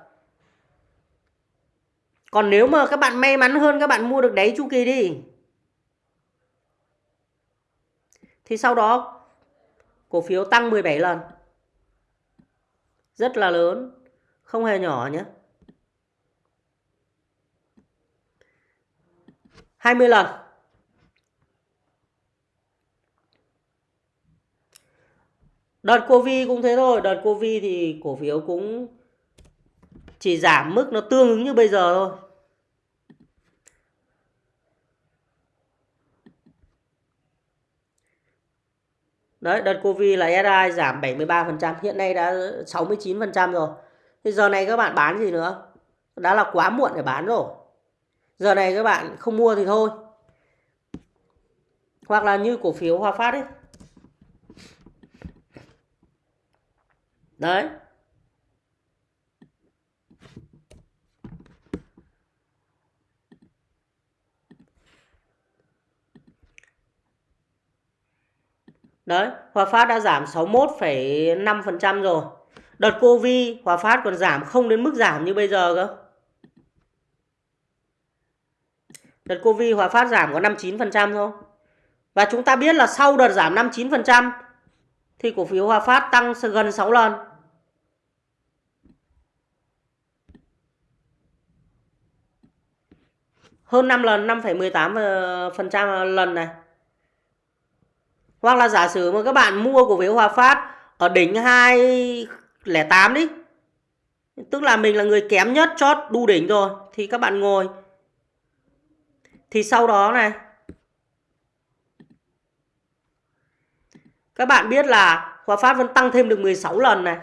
Còn nếu mà các bạn may mắn hơn các bạn mua được đáy chu kỳ đi. Thì sau đó cổ phiếu tăng 17 lần. Rất là lớn, không hề nhỏ nhé. 20 lần. Đợt Covid cũng thế thôi, đợt Covid thì cổ phiếu cũng chỉ giảm mức nó tương ứng như bây giờ thôi. Đấy, đợt Covid là SI giảm 73%, hiện nay đã 69% rồi. Thì giờ này các bạn bán gì nữa? Đã là quá muộn để bán rồi. Giờ này các bạn không mua thì thôi. Hoặc là như cổ phiếu Hòa Phát ấy. Đấy. Đấy, Hòa Phát đã giảm 61,5% rồi. Đợt Covid Hòa Phát còn giảm không đến mức giảm như bây giờ cơ. Đợt Covid Hòa Phát giảm có 59% thôi. Và chúng ta biết là sau đợt giảm 59% thì cổ phiếu Hòa Phát tăng gần 6 lần. Hơn 5 lần, 5,18% lần này. Hoặc là giả sử mà các bạn mua cổ phiếu Hòa Phát ở đỉnh 208 đi. Tức là mình là người kém nhất chót đu đỉnh rồi, thì các bạn ngồi. Thì sau đó này, Các bạn biết là Hòa Phát vẫn tăng thêm được 16 lần này.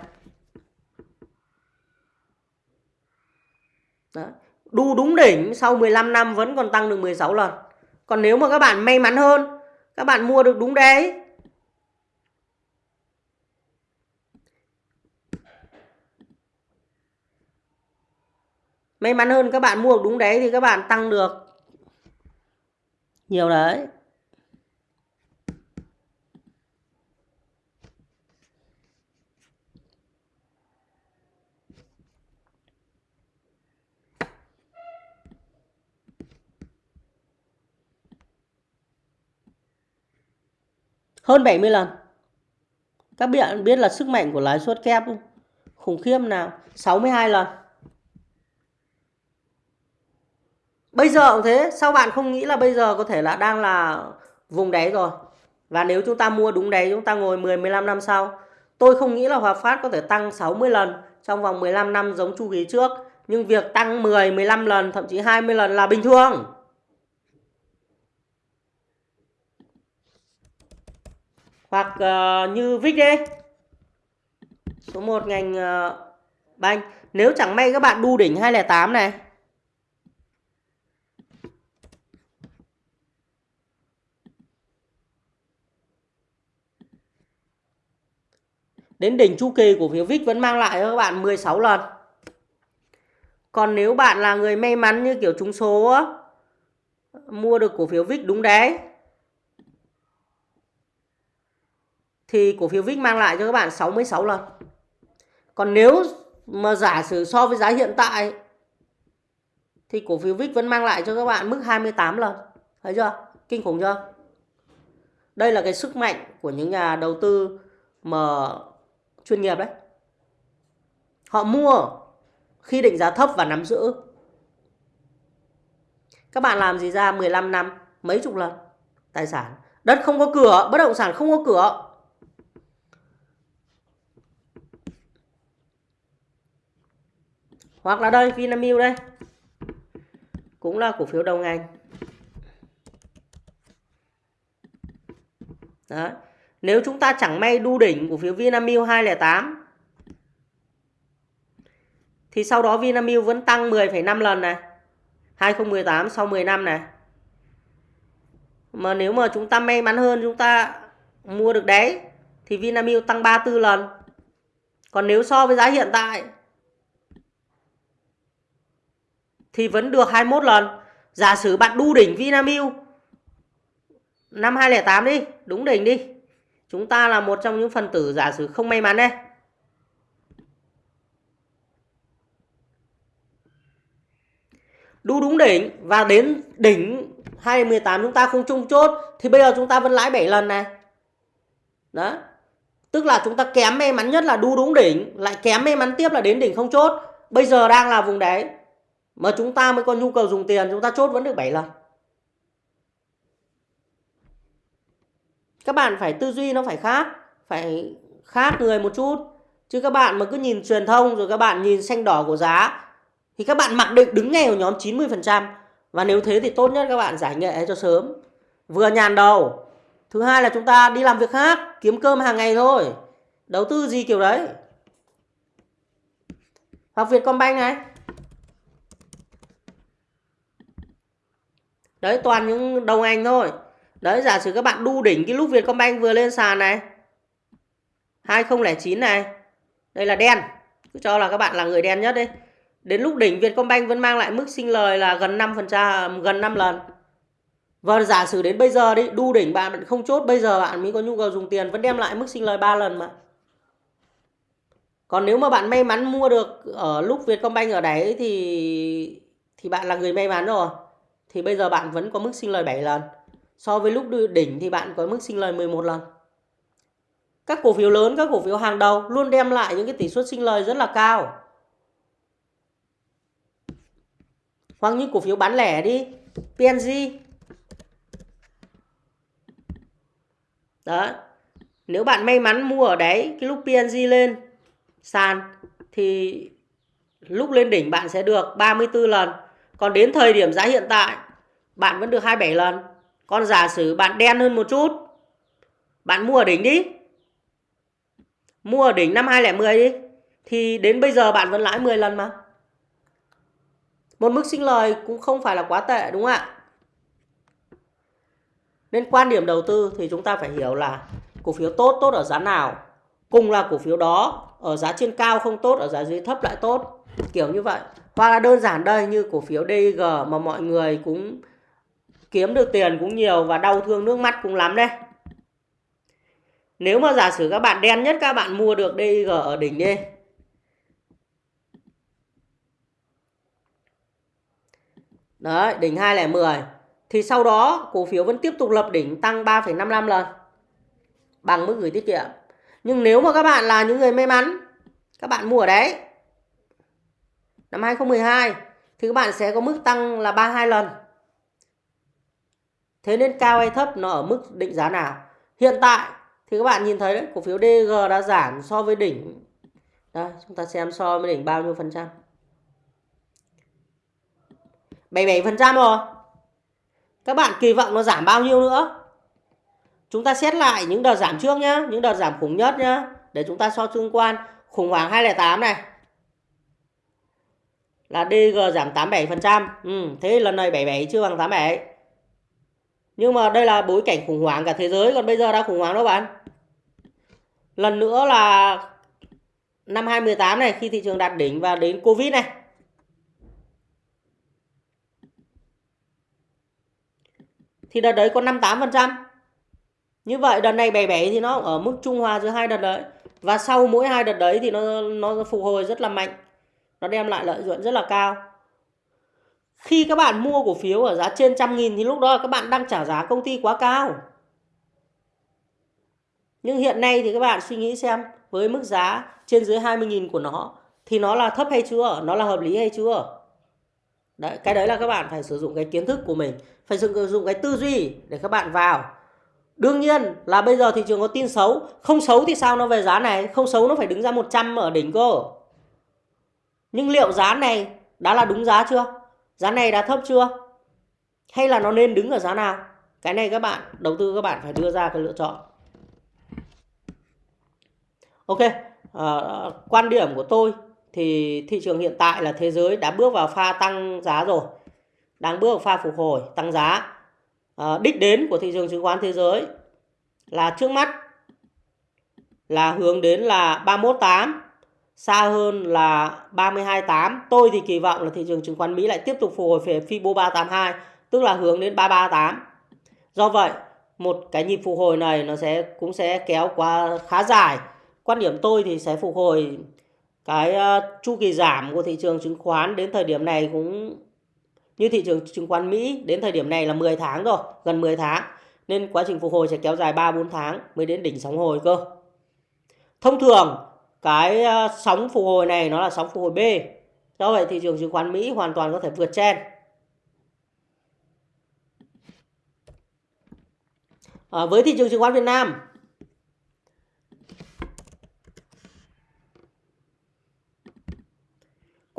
Đó. Đu đúng đỉnh sau 15 năm vẫn còn tăng được 16 lần. Còn nếu mà các bạn may mắn hơn các bạn mua được đúng đấy. May mắn hơn các bạn mua được đúng đấy thì các bạn tăng được. Nhiều đấy. Hơn 70 lần. Các bạn biết là sức mạnh của lãi suất kép không? khủng khiếp nào? 62 lần. Bây giờ cũng thế, sao bạn không nghĩ là bây giờ có thể là đang là vùng đáy rồi? Và nếu chúng ta mua đúng đáy chúng ta ngồi 10 15 năm sau, tôi không nghĩ là Hòa Phát có thể tăng 60 lần trong vòng 15 năm giống chu kỳ trước, nhưng việc tăng 10 15 lần thậm chí 20 lần là bình thường. Hoặc uh, như VIX đi số 1 ngành uh, banh. Nếu chẳng may các bạn đu đỉnh 208 này. Đến đỉnh chu kỳ của phiếu VIX vẫn mang lại cho các bạn 16 lần. Còn nếu bạn là người may mắn như kiểu trúng số á, mua được cổ phiếu VIX đúng đấy. Thì cổ phiếu VIX mang lại cho các bạn 66 lần. Còn nếu mà giả sử so với giá hiện tại thì cổ phiếu VIX vẫn mang lại cho các bạn mức 28 lần. Thấy chưa? Kinh khủng chưa? Đây là cái sức mạnh của những nhà đầu tư mà chuyên nghiệp đấy. Họ mua khi định giá thấp và nắm giữ. Các bạn làm gì ra 15 năm, mấy chục lần tài sản. Đất không có cửa, bất động sản không có cửa. Hoặc là đây Vinamilk đây. Cũng là cổ phiếu đầu ngành. Đó. Nếu chúng ta chẳng may đu đỉnh cổ phiếu Vinamilk 208 thì sau đó Vinamilk vẫn tăng 10,5 lần này. 2018 sau 10 năm này. Mà nếu mà chúng ta may mắn hơn chúng ta mua được đấy thì Vinamilk tăng 34 lần. Còn nếu so với giá hiện tại thì vẫn được 21 lần. Giả sử bạn đu đỉnh Vinamilk năm 2008 đi, đúng đỉnh đi. Chúng ta là một trong những phần tử giả sử không may mắn đây. Đu đúng đỉnh và đến đỉnh 2018 chúng ta không chung chốt thì bây giờ chúng ta vẫn lãi 7 lần này. Đó. Tức là chúng ta kém may mắn nhất là đu đúng đỉnh, lại kém may mắn tiếp là đến đỉnh không chốt. Bây giờ đang là vùng đáy mà chúng ta mới có nhu cầu dùng tiền, chúng ta chốt vẫn được 7 lần. Các bạn phải tư duy nó phải khác phải khác người một chút. Chứ các bạn mà cứ nhìn truyền thông rồi các bạn nhìn xanh đỏ của giá, thì các bạn mặc định đứng ngay ở nhóm 90% và nếu thế thì tốt nhất các bạn giải nghệ cho sớm. Vừa nhàn đầu. Thứ hai là chúng ta đi làm việc khác, kiếm cơm hàng ngày thôi. Đầu tư gì kiểu đấy? Hoặc Vietcombank này. Đấy toàn những đồng anh thôi. Đấy giả sử các bạn đu đỉnh cái lúc Vietcombank vừa lên sàn này. 2009 này. Đây là đen. Cứ cho là các bạn là người đen nhất đi. Đến lúc đỉnh Vietcombank vẫn mang lại mức sinh lời là gần 5%, à, gần 5 lần. Và giả sử đến bây giờ đi, đu đỉnh bạn không chốt bây giờ bạn mới có nhu cầu dùng tiền vẫn đem lại mức sinh lời 3 lần mà. Còn nếu mà bạn may mắn mua được ở lúc Vietcombank ở đấy thì thì bạn là người may mắn rồi thì bây giờ bạn vẫn có mức sinh lời 7 lần. So với lúc đỉnh thì bạn có mức sinh lời 11 lần. Các cổ phiếu lớn, các cổ phiếu hàng đầu luôn đem lại những cái tỷ suất sinh lời rất là cao. Hoặc những cổ phiếu bán lẻ đi, PNG. Đó. Nếu bạn may mắn mua ở đấy, cái lúc PNG lên sàn thì lúc lên đỉnh bạn sẽ được 34 lần còn đến thời điểm giá hiện tại, bạn vẫn được 27 lần. Còn giả sử bạn đen hơn một chút, bạn mua ở đỉnh đi. Mua ở đỉnh năm 2010 đi. Thì đến bây giờ bạn vẫn lãi 10 lần mà. Một mức sinh lời cũng không phải là quá tệ đúng không ạ? Nên quan điểm đầu tư thì chúng ta phải hiểu là cổ phiếu tốt tốt ở giá nào. Cùng là cổ phiếu đó ở giá trên cao không tốt, ở giá dưới thấp lại tốt. Kiểu như vậy và là đơn giản đây như cổ phiếu DIG mà mọi người cũng kiếm được tiền cũng nhiều và đau thương nước mắt cũng lắm đây. Nếu mà giả sử các bạn đen nhất các bạn mua được DIG ở đỉnh đi. Đấy, đỉnh 2010. Thì sau đó cổ phiếu vẫn tiếp tục lập đỉnh tăng 3,55 lần. Bằng mức gửi tiết kiệm. Nhưng nếu mà các bạn là những người may mắn, các bạn mua ở đấy năm 2012 thì các bạn sẽ có mức tăng là 32 lần. Thế nên cao hay thấp nó ở mức định giá nào? Hiện tại thì các bạn nhìn thấy đấy, cổ phiếu DG đã giảm so với đỉnh. Đây, chúng ta xem so với đỉnh bao nhiêu phần trăm. 77% rồi. Các bạn kỳ vọng nó giảm bao nhiêu nữa? Chúng ta xét lại những đợt giảm trước nhá, những đợt giảm khủng nhất nhá, để chúng ta so tương quan khủng hoảng 208 này là DG giảm 87%. Ừ, thế lần này 77 chưa bằng 87. Nhưng mà đây là bối cảnh khủng hoảng cả thế giới còn bây giờ đã khủng hoảng đâu bạn. Lần nữa là năm 2018 này khi thị trường đạt đỉnh và đến Covid này. Thì đợt đấy có 58%. Như vậy đợt này 77 thì nó ở mức trung hòa giữa hai đợt đấy. Và sau mỗi hai đợt đấy thì nó nó phục hồi rất là mạnh. Nó đem lại lợi nhuận rất là cao. Khi các bạn mua cổ phiếu ở giá trên trăm nghìn thì lúc đó các bạn đang trả giá công ty quá cao. Nhưng hiện nay thì các bạn suy nghĩ xem với mức giá trên dưới 20.000 của nó thì nó là thấp hay chưa? Nó là hợp lý hay chưa? Đấy, cái đấy là các bạn phải sử dụng cái kiến thức của mình, phải sử dụng cái tư duy để các bạn vào. Đương nhiên là bây giờ thị trường có tin xấu, không xấu thì sao nó về giá này, không xấu nó phải đứng ra 100 ở đỉnh cơ. Nhưng liệu giá này đã là đúng giá chưa? Giá này đã thấp chưa? Hay là nó nên đứng ở giá nào? Cái này các bạn, đầu tư các bạn phải đưa ra cái lựa chọn. Ok, à, quan điểm của tôi thì thị trường hiện tại là thế giới đã bước vào pha tăng giá rồi. Đang bước vào pha phục hồi, tăng giá. À, đích đến của thị trường chứng khoán thế giới là trước mắt là hướng đến là 318 xa hơn là 32.8. Tôi thì kỳ vọng là thị trường chứng khoán Mỹ lại tiếp tục phục hồi về Fibo 382, tức là hướng đến 338. Do vậy, một cái nhịp phục hồi này nó sẽ cũng sẽ kéo qua khá dài. Quan điểm tôi thì sẽ phục hồi cái uh, chu kỳ giảm của thị trường chứng khoán đến thời điểm này cũng như thị trường chứng khoán Mỹ đến thời điểm này là 10 tháng rồi, gần 10 tháng. Nên quá trình phục hồi sẽ kéo dài 3-4 tháng mới đến đỉnh sóng hồi cơ. Thông thường cái ờ, sóng phục hồi này nó là sóng phục hồi B. Do vậy thị trường chứng khoán Mỹ hoàn toàn có thể vượt chen. À, ờ, với thị trường chứng khoán Việt Nam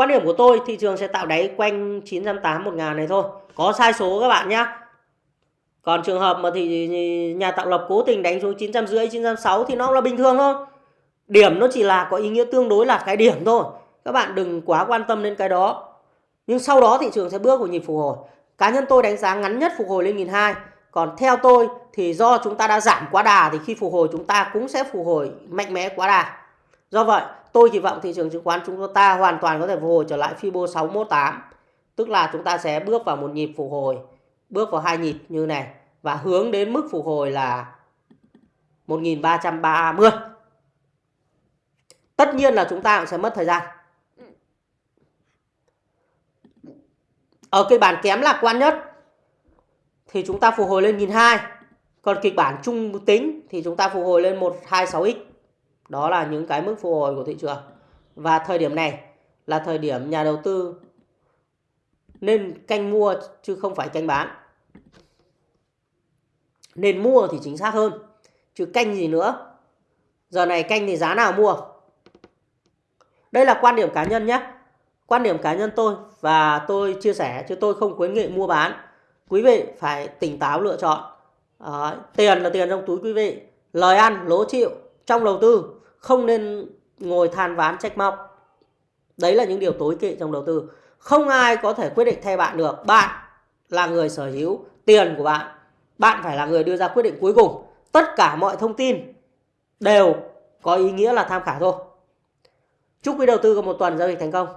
Quan điểm của tôi thị trường sẽ tạo đáy quanh 980 1000 này thôi. Có sai số các bạn nhé. Còn trường hợp mà thì nhà tạo lập cố tình đánh xuống 950 960 thì nó là bình thường thôi. Điểm nó chỉ là có ý nghĩa tương đối là cái điểm thôi. Các bạn đừng quá quan tâm đến cái đó. Nhưng sau đó thị trường sẽ bước vào nhịp phục hồi. Cá nhân tôi đánh giá ngắn nhất phục hồi lên 1002. Còn theo tôi thì do chúng ta đã giảm quá đà thì khi phục hồi chúng ta cũng sẽ phục hồi mạnh mẽ quá đà. Do vậy tôi kỳ vọng thị trường chứng khoán chúng ta hoàn toàn có thể phục hồi trở lại Fibo 618. Tức là chúng ta sẽ bước vào một nhịp phục hồi, bước vào hai nhịp như này và hướng đến mức phục hồi là 1330. Tất nhiên là chúng ta cũng sẽ mất thời gian. Ở kịch bản kém lạc quan nhất thì chúng ta phục hồi lên 1002. Còn kịch bản trung tính thì chúng ta phục hồi lên 126x. Đó là những cái mức phục hồi của thị trường. Và thời điểm này là thời điểm nhà đầu tư nên canh mua chứ không phải canh bán. Nên mua thì chính xác hơn. Chứ canh gì nữa. Giờ này canh thì giá nào mua? Đây là quan điểm cá nhân nhé. Quan điểm cá nhân tôi và tôi chia sẻ chứ tôi không khuyến nghị mua bán. Quý vị phải tỉnh táo lựa chọn. À, tiền là tiền trong túi quý vị. Lời ăn, lỗ chịu trong đầu tư. Không nên ngồi than ván trách móc. Đấy là những điều tối kỵ trong đầu tư. Không ai có thể quyết định thay bạn được. Bạn là người sở hữu tiền của bạn. Bạn phải là người đưa ra quyết định cuối cùng. Tất cả mọi thông tin đều có ý nghĩa là tham khảo thôi. Chúc quý đầu tư có một tuần giao dịch thành công.